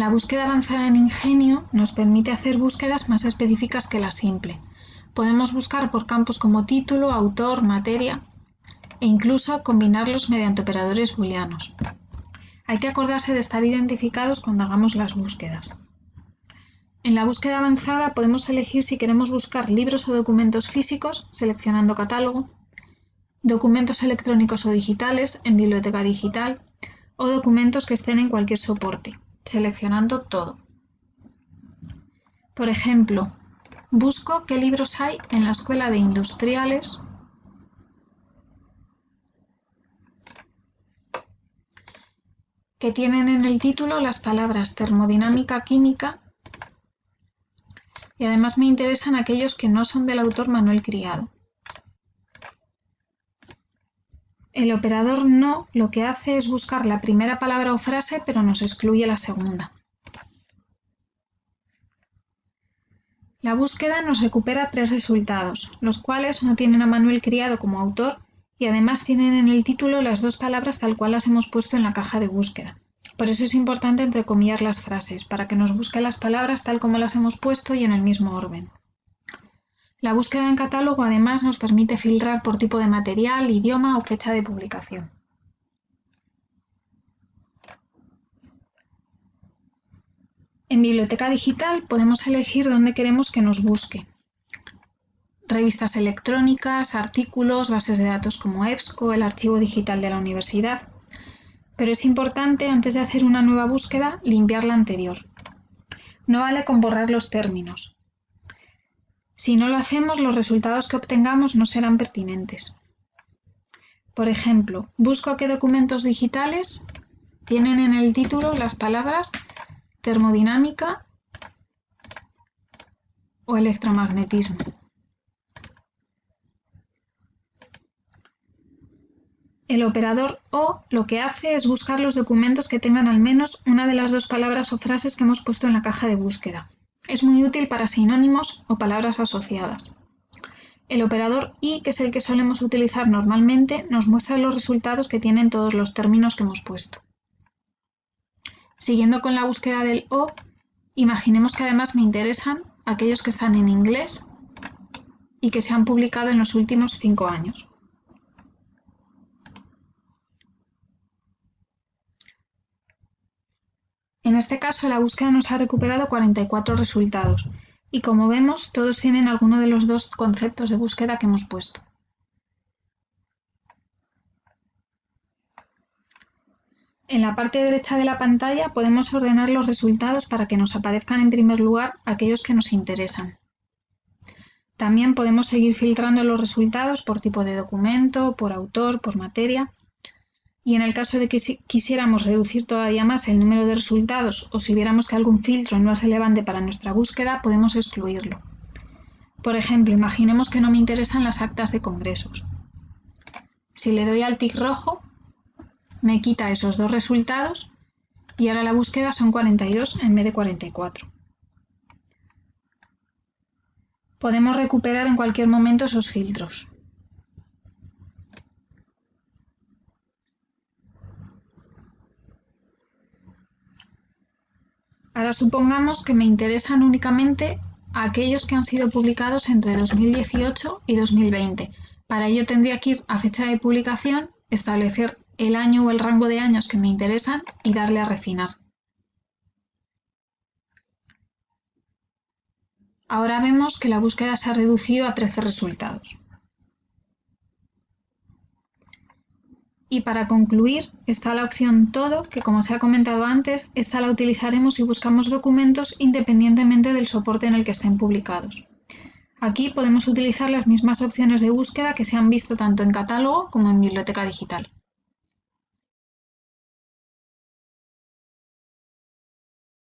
La búsqueda avanzada en Ingenio nos permite hacer búsquedas más específicas que la simple. Podemos buscar por campos como título, autor, materia e incluso combinarlos mediante operadores booleanos. Hay que acordarse de estar identificados cuando hagamos las búsquedas. En la búsqueda avanzada podemos elegir si queremos buscar libros o documentos físicos, seleccionando catálogo, documentos electrónicos o digitales en biblioteca digital o documentos que estén en cualquier soporte, seleccionando todo. Por ejemplo, busco qué libros hay en la Escuela de Industriales que tienen en el título las palabras termodinámica química y además me interesan aquellos que no son del autor Manuel Criado. El operador no lo que hace es buscar la primera palabra o frase, pero nos excluye la segunda. La búsqueda nos recupera tres resultados, los cuales no tienen a Manuel Criado como autor y además tienen en el título las dos palabras tal cual las hemos puesto en la caja de búsqueda. Por eso es importante entrecomillar las frases, para que nos busque las palabras tal como las hemos puesto y en el mismo orden. La búsqueda en catálogo además nos permite filtrar por tipo de material, idioma o fecha de publicación. En Biblioteca Digital podemos elegir dónde queremos que nos busque. Revistas electrónicas, artículos, bases de datos como EBSCO, el archivo digital de la universidad. Pero es importante, antes de hacer una nueva búsqueda, limpiar la anterior. No vale con borrar los términos. Si no lo hacemos, los resultados que obtengamos no serán pertinentes. Por ejemplo, busco qué documentos digitales tienen en el título las palabras termodinámica o electromagnetismo. El operador O lo que hace es buscar los documentos que tengan al menos una de las dos palabras o frases que hemos puesto en la caja de búsqueda. Es muy útil para sinónimos o palabras asociadas. El operador i, que es el que solemos utilizar normalmente, nos muestra los resultados que tienen todos los términos que hemos puesto. Siguiendo con la búsqueda del o, imaginemos que además me interesan aquellos que están en inglés y que se han publicado en los últimos cinco años. Este caso la búsqueda nos ha recuperado 44 resultados y como vemos todos tienen alguno de los dos conceptos de búsqueda que hemos puesto. En la parte derecha de la pantalla podemos ordenar los resultados para que nos aparezcan en primer lugar aquellos que nos interesan. También podemos seguir filtrando los resultados por tipo de documento, por autor, por materia y en el caso de que quisiéramos reducir todavía más el número de resultados o si viéramos que algún filtro no es relevante para nuestra búsqueda, podemos excluirlo. Por ejemplo, imaginemos que no me interesan las actas de congresos. Si le doy al tic rojo, me quita esos dos resultados y ahora la búsqueda son 42 en vez de 44. Podemos recuperar en cualquier momento esos filtros. Ahora supongamos que me interesan únicamente aquellos que han sido publicados entre 2018 y 2020. Para ello tendría que ir a fecha de publicación, establecer el año o el rango de años que me interesan y darle a refinar. Ahora vemos que la búsqueda se ha reducido a 13 resultados. Y para concluir está la opción Todo, que como se ha comentado antes, esta la utilizaremos si buscamos documentos independientemente del soporte en el que estén publicados. Aquí podemos utilizar las mismas opciones de búsqueda que se han visto tanto en catálogo como en biblioteca digital.